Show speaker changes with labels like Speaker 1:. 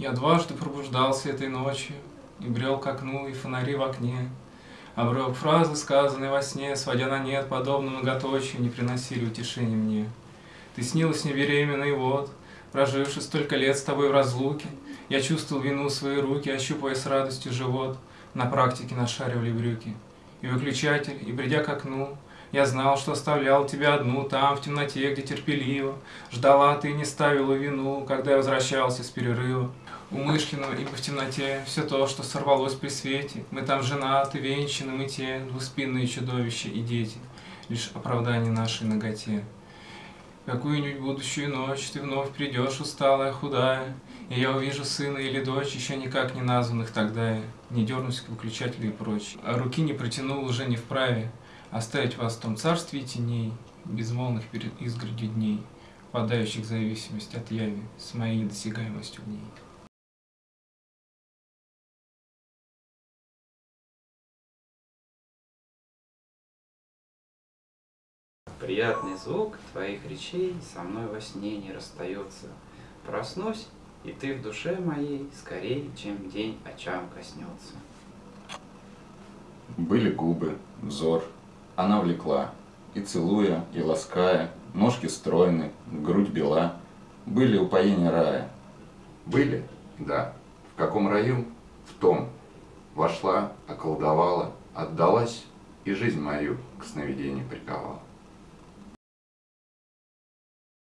Speaker 1: Я дважды пробуждался этой ночью И брел к окну, и фонари в окне. Обрывок фразы, сказанной во сне, Сводя на нет, подобно многоточию, Не приносили утешения мне. Ты снилась мне беременной, вот, Проживши столько лет с тобой в разлуке, Я чувствовал вину свои руки, Ощупывая с радостью живот, На практике нашаривали брюки. И выключатель, и придя к окну, Я знал, что оставлял тебя одну Там, в темноте, где терпеливо. Ждала ты и не ставила вину, Когда я возвращался с перерыва. Умышленно, ибо в темноте. Все то, что сорвалось при свете, Мы там женаты, венчаны, мы те Двуспинные чудовища и дети, Лишь оправдание нашей ноготе. Какую-нибудь будущую ночь Ты вновь придешь, усталая, худая, И я увижу сына или дочь, Еще никак не названных тогда. Не дернусь к выключателю и прочь. А руки не протянул уже не вправе Оставить вас в том царстве теней, Безмолвных перед изгородью дней, Впадающих в зависимость от яви С моей недосягаемостью в ней.
Speaker 2: Приятный звук твоих речей со мной во сне не расстается. Проснусь, и ты в душе моей скорее, чем день очам коснется.
Speaker 3: Были губы, взор, она влекла, и целуя, и лаская, ножки стройны, грудь бела, были упоения рая. Были? Да. В каком раю? В том. Вошла, околдовала, отдалась, и жизнь мою к сновидению приковала.